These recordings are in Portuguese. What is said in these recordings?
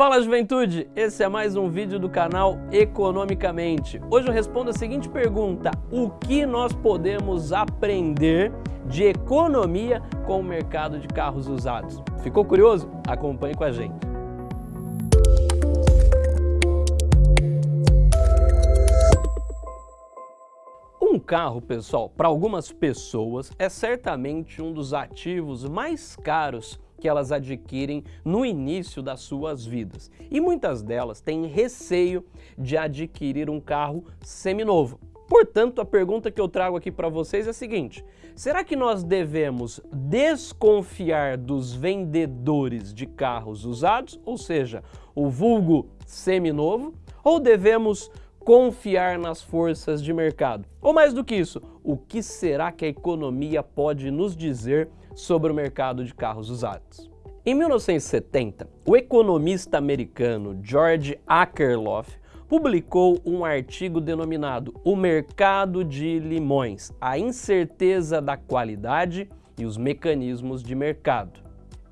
Fala juventude, esse é mais um vídeo do canal Economicamente. Hoje eu respondo a seguinte pergunta, o que nós podemos aprender de economia com o mercado de carros usados? Ficou curioso? Acompanhe com a gente. Um carro, pessoal, para algumas pessoas é certamente um dos ativos mais caros que elas adquirem no início das suas vidas. E muitas delas têm receio de adquirir um carro seminovo. Portanto, a pergunta que eu trago aqui para vocês é a seguinte, será que nós devemos desconfiar dos vendedores de carros usados, ou seja, o vulgo seminovo, ou devemos confiar nas forças de mercado? Ou mais do que isso, o que será que a economia pode nos dizer sobre o mercado de carros usados. Em 1970, o economista americano George Akerlof publicou um artigo denominado O Mercado de Limões, a incerteza da qualidade e os mecanismos de mercado.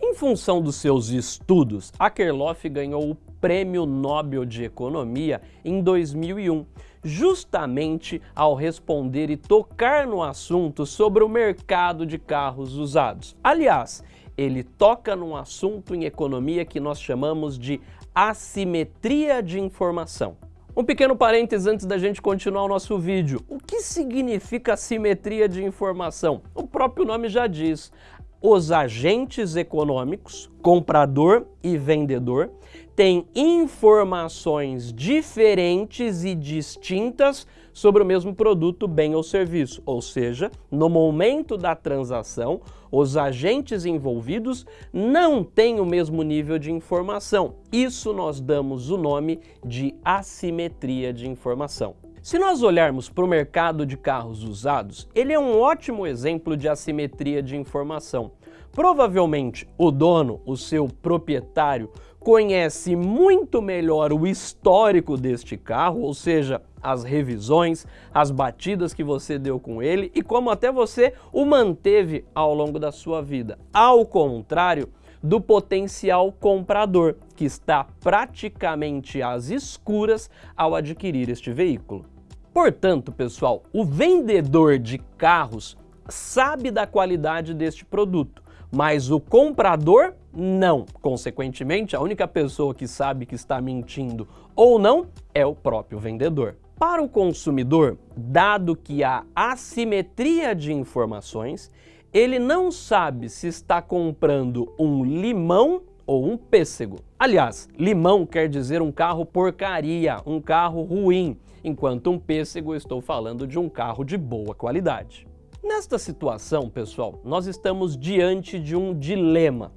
Em função dos seus estudos, Akerlof ganhou o Prêmio Nobel de Economia em 2001, justamente ao responder e tocar no assunto sobre o mercado de carros usados. Aliás, ele toca num assunto em economia que nós chamamos de assimetria de informação. Um pequeno parênteses antes da gente continuar o nosso vídeo. O que significa assimetria de informação? O próprio nome já diz os agentes econômicos, comprador e vendedor, têm informações diferentes e distintas sobre o mesmo produto, bem ou serviço. Ou seja, no momento da transação, os agentes envolvidos não têm o mesmo nível de informação. Isso nós damos o nome de assimetria de informação. Se nós olharmos para o mercado de carros usados, ele é um ótimo exemplo de assimetria de informação. Provavelmente o dono, o seu proprietário, conhece muito melhor o histórico deste carro, ou seja, as revisões, as batidas que você deu com ele e como até você o manteve ao longo da sua vida. Ao contrário do potencial comprador, que está praticamente às escuras ao adquirir este veículo. Portanto, pessoal, o vendedor de carros sabe da qualidade deste produto, mas o comprador não. Consequentemente, a única pessoa que sabe que está mentindo ou não é o próprio vendedor. Para o consumidor, dado que há assimetria de informações, ele não sabe se está comprando um limão ou um pêssego. Aliás, limão quer dizer um carro porcaria, um carro ruim, enquanto um pêssego estou falando de um carro de boa qualidade. Nesta situação, pessoal, nós estamos diante de um dilema.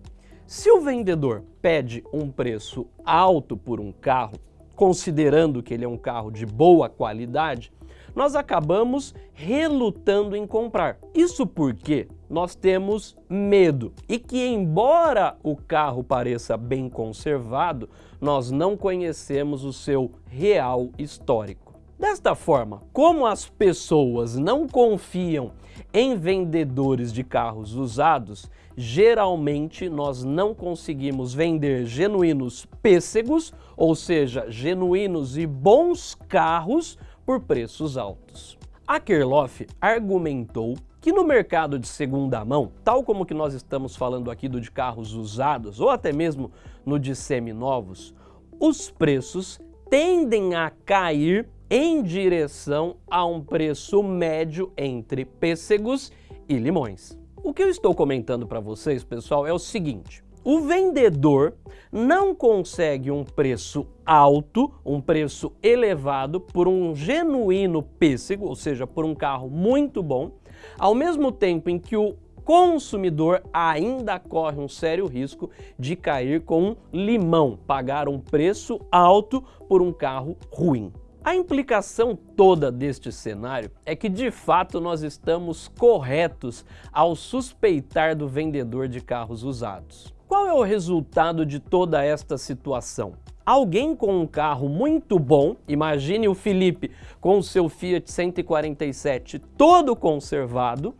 Se o vendedor pede um preço alto por um carro, considerando que ele é um carro de boa qualidade, nós acabamos relutando em comprar. Isso porque nós temos medo e que embora o carro pareça bem conservado, nós não conhecemos o seu real histórico. Desta forma, como as pessoas não confiam em vendedores de carros usados, geralmente nós não conseguimos vender genuínos pêssegos, ou seja, genuínos e bons carros por preços altos. A Kerloff argumentou que no mercado de segunda mão, tal como que nós estamos falando aqui do de carros usados ou até mesmo no de seminovos, os preços tendem a cair em direção a um preço médio entre pêssegos e limões. O que eu estou comentando para vocês, pessoal, é o seguinte. O vendedor não consegue um preço alto, um preço elevado por um genuíno pêssego, ou seja, por um carro muito bom, ao mesmo tempo em que o consumidor ainda corre um sério risco de cair com um limão, pagar um preço alto por um carro ruim. A implicação toda deste cenário é que de fato nós estamos corretos ao suspeitar do vendedor de carros usados. Qual é o resultado de toda esta situação? Alguém com um carro muito bom, imagine o Felipe com o seu Fiat 147 todo conservado,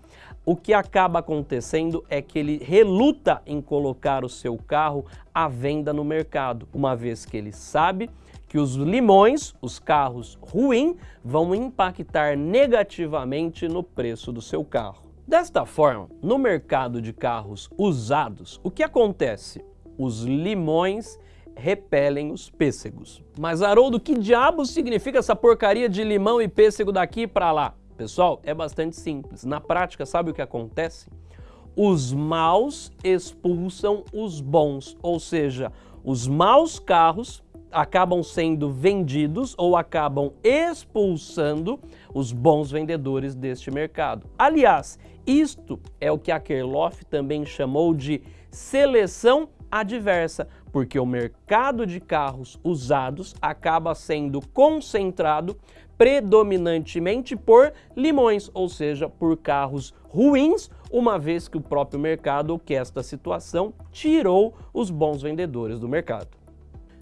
o que acaba acontecendo é que ele reluta em colocar o seu carro à venda no mercado, uma vez que ele sabe que os limões, os carros ruins, vão impactar negativamente no preço do seu carro. Desta forma, no mercado de carros usados, o que acontece? Os limões repelem os pêssegos. Mas Haroldo, que diabo significa essa porcaria de limão e pêssego daqui para lá? Pessoal, é bastante simples. Na prática, sabe o que acontece? Os maus expulsam os bons, ou seja, os maus carros acabam sendo vendidos ou acabam expulsando os bons vendedores deste mercado. Aliás, isto é o que a Kerloff também chamou de seleção adversa, porque o mercado de carros usados acaba sendo concentrado predominantemente por limões, ou seja, por carros ruins, uma vez que o próprio mercado, que esta situação, tirou os bons vendedores do mercado.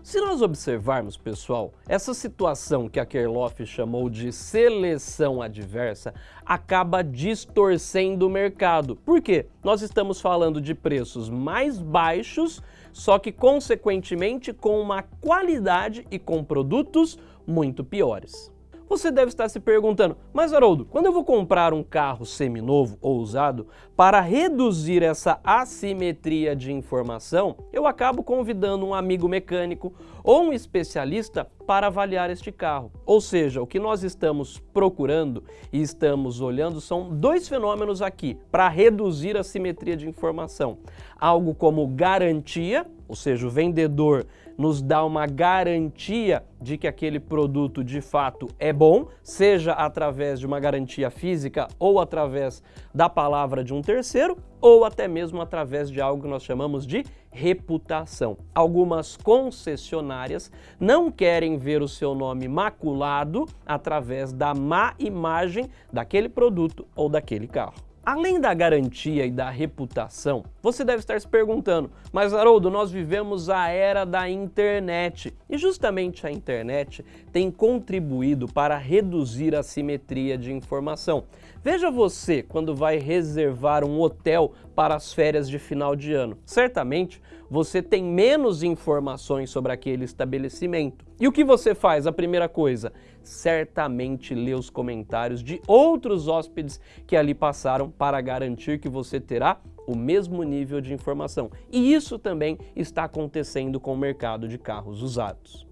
Se nós observarmos, pessoal, essa situação que a Kerloff chamou de seleção adversa acaba distorcendo o mercado. Por quê? Nós estamos falando de preços mais baixos, só que consequentemente com uma qualidade e com produtos muito piores. Você deve estar se perguntando, mas Haroldo, quando eu vou comprar um carro seminovo ou usado, para reduzir essa assimetria de informação, eu acabo convidando um amigo mecânico ou um especialista para avaliar este carro. Ou seja, o que nós estamos procurando e estamos olhando são dois fenômenos aqui para reduzir a assimetria de informação. Algo como garantia, ou seja, o vendedor nos dá uma garantia de que aquele produto de fato é bom, seja através de uma garantia física ou através da palavra de um terceiro, ou até mesmo através de algo que nós chamamos de reputação. Algumas concessionárias não querem ver o seu nome maculado através da má imagem daquele produto ou daquele carro. Além da garantia e da reputação, você deve estar se perguntando, mas Haroldo, nós vivemos a era da internet e justamente a internet tem contribuído para reduzir a simetria de informação. Veja você quando vai reservar um hotel para as férias de final de ano. Certamente você tem menos informações sobre aquele estabelecimento. E o que você faz? A primeira coisa, certamente lê os comentários de outros hóspedes que ali passaram para garantir que você terá o mesmo nível de informação. E isso também está acontecendo com o mercado de carros usados.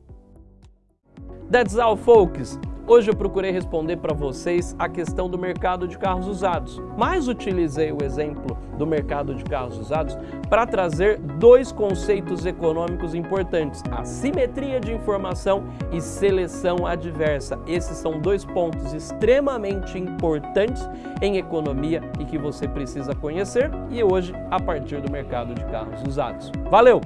That's all, folks! Hoje eu procurei responder para vocês a questão do mercado de carros usados, mas utilizei o exemplo do mercado de carros usados para trazer dois conceitos econômicos importantes, a simetria de informação e seleção adversa. Esses são dois pontos extremamente importantes em economia e que você precisa conhecer e hoje a partir do mercado de carros usados. Valeu!